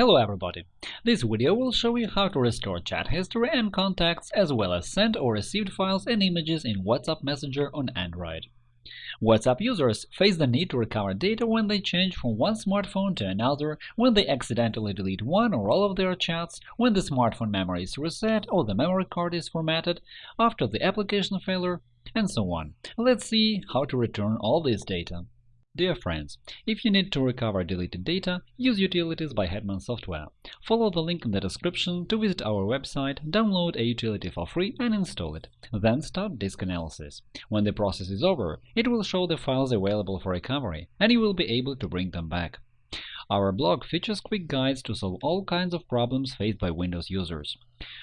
Hello everybody! This video will show you how to restore chat history and contacts as well as sent or received files and images in WhatsApp Messenger on Android. WhatsApp users face the need to recover data when they change from one smartphone to another, when they accidentally delete one or all of their chats, when the smartphone memory is reset or the memory card is formatted, after the application failure, and so on. Let's see how to return all this data. Dear friends, if you need to recover deleted data, use Utilities by Hetman Software. Follow the link in the description to visit our website, download a utility for free and install it. Then start disk analysis. When the process is over, it will show the files available for recovery, and you will be able to bring them back. Our blog features quick guides to solve all kinds of problems faced by Windows users.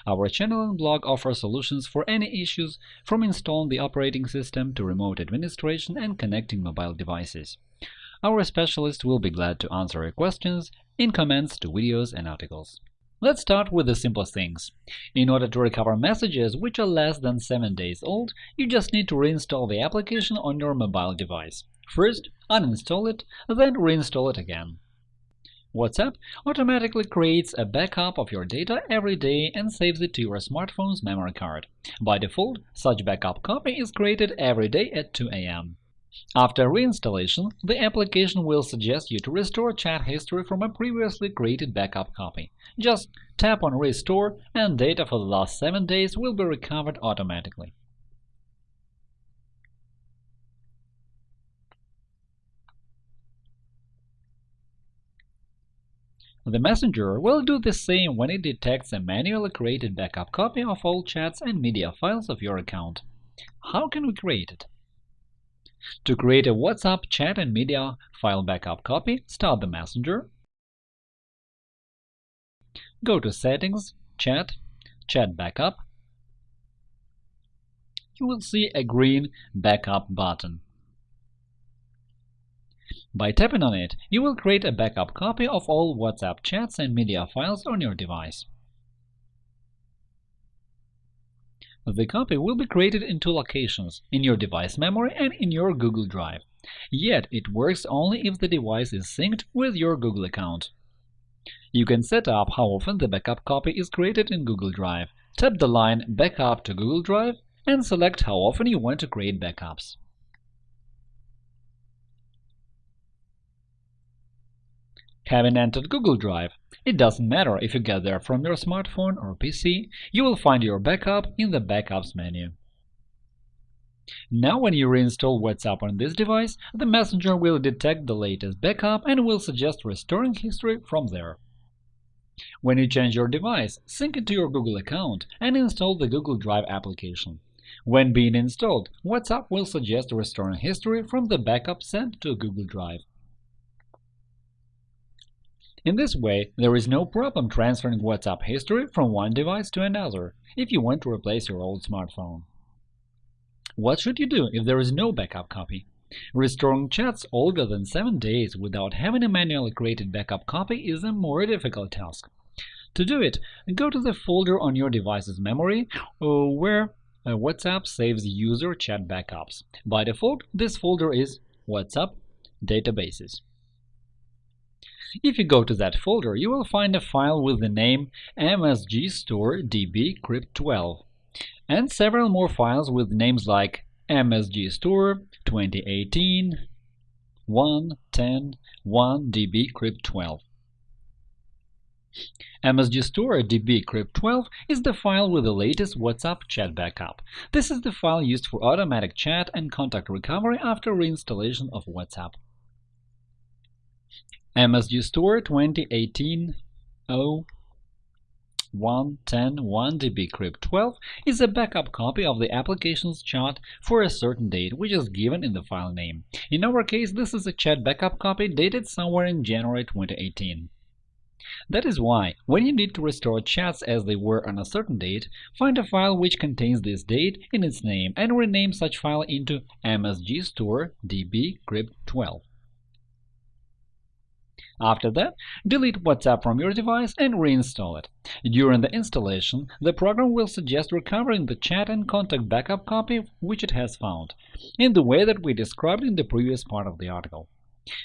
Our channel and blog offer solutions for any issues, from installing the operating system to remote administration and connecting mobile devices. Our specialists will be glad to answer your questions in comments to videos and articles. Let's start with the simplest things. In order to recover messages which are less than 7 days old, you just need to reinstall the application on your mobile device. First, uninstall it, then reinstall it again. WhatsApp automatically creates a backup of your data every day and saves it to your smartphone's memory card. By default, such backup copy is created every day at 2 a.m. After reinstallation, the application will suggest you to restore chat history from a previously created backup copy. Just tap on Restore and data for the last 7 days will be recovered automatically. The messenger will do the same when it detects a manually created backup copy of all chats and media files of your account. How can we create it? To create a WhatsApp chat and media file backup copy, start the messenger, go to Settings, Chat, Chat Backup. You will see a green Backup button. By tapping on it, you will create a backup copy of all WhatsApp chats and media files on your device. The copy will be created in two locations – in your device memory and in your Google Drive. Yet it works only if the device is synced with your Google account. You can set up how often the backup copy is created in Google Drive. Tap the line Backup to Google Drive and select how often you want to create backups. Having entered Google Drive, it doesn't matter if you get there from your smartphone or PC, you will find your backup in the Backups menu. Now when you reinstall WhatsApp on this device, the messenger will detect the latest backup and will suggest restoring history from there. When you change your device, sync it to your Google account and install the Google Drive application. When being installed, WhatsApp will suggest restoring history from the backup sent to Google Drive. In this way, there is no problem transferring WhatsApp history from one device to another if you want to replace your old smartphone. What should you do if there is no backup copy? Restoring chats older than 7 days without having a manually created backup copy is a more difficult task. To do it, go to the folder on your device's memory uh, where uh, WhatsApp saves user chat backups. By default, this folder is WhatsApp Databases. If you go to that folder, you will find a file with the name msgstore.db-crypt12 and several more files with names like msgstore 2018 1 10 1 db-crypt12. msgstore.db-crypt12 is the file with the latest WhatsApp chat backup. This is the file used for automatic chat and contact recovery after reinstallation of WhatsApp. MSG Store 2018 0 110 1DB Crypt 12 is a backup copy of the application's chat for a certain date, which is given in the file name. In our case, this is a chat backup copy dated somewhere in January 2018. That is why, when you need to restore chats as they were on a certain date, find a file which contains this date in its name and rename such file into msgstore db crypt 12. After that, delete WhatsApp from your device and reinstall it. During the installation, the program will suggest recovering the chat and contact backup copy which it has found, in the way that we described in the previous part of the article.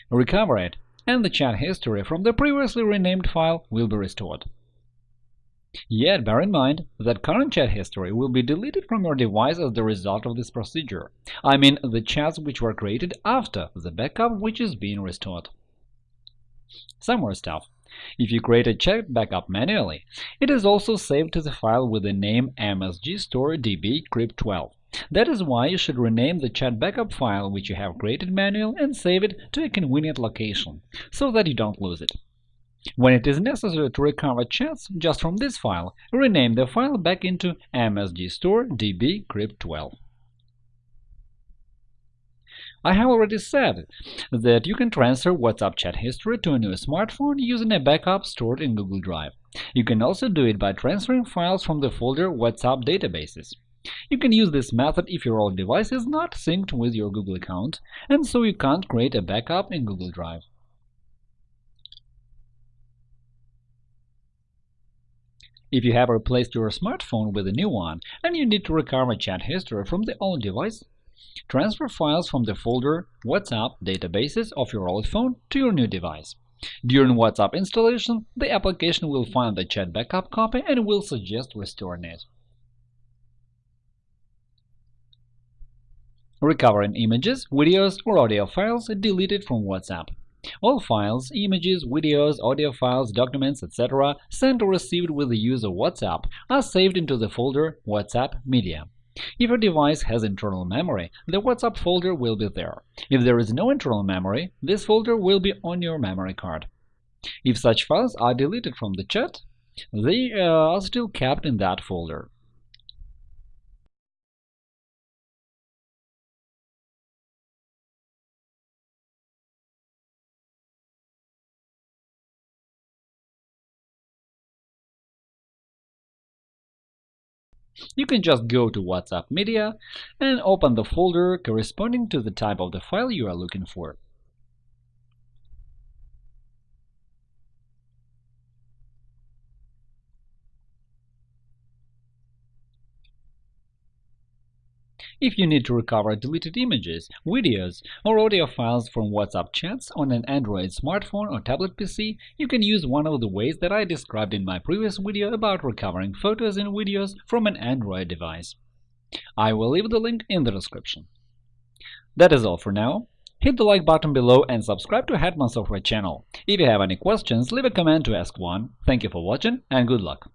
Recover it and the chat history from the previously renamed file will be restored. Yet bear in mind that current chat history will be deleted from your device as the result of this procedure. I mean the chats which were created after the backup which is being restored. Some more stuff. If you create a chat backup manually, it is also saved to the file with the name msgstore.db-crypt12. That is why you should rename the chat backup file which you have created manually and save it to a convenient location, so that you don't lose it. When it is necessary to recover chats just from this file, rename the file back into msgstore.db-crypt12. I have already said that you can transfer WhatsApp chat history to a new smartphone using a backup stored in Google Drive. You can also do it by transferring files from the folder WhatsApp databases. You can use this method if your old device is not synced with your Google account, and so you can't create a backup in Google Drive. If you have replaced your smartphone with a new one and you need to recover chat history from the old device, transfer files from the folder WhatsApp databases of your old phone to your new device. During WhatsApp installation, the application will find the chat backup copy and will suggest restoring it. Recovering images, videos, or audio files deleted from WhatsApp. All files, images, videos, audio files, documents, etc. sent or received with the use of WhatsApp are saved into the folder WhatsApp Media. If your device has internal memory, the WhatsApp folder will be there. If there is no internal memory, this folder will be on your memory card. If such files are deleted from the chat, they uh, are still kept in that folder. You can just go to WhatsApp Media and open the folder corresponding to the type of the file you are looking for. If you need to recover deleted images, videos, or audio files from WhatsApp chats on an Android smartphone or tablet PC, you can use one of the ways that I described in my previous video about recovering photos and videos from an Android device. I will leave the link in the description. That is all for now. Hit the like button below and subscribe to Hetman Software channel. If you have any questions, leave a comment to ask one. Thank you for watching and good luck!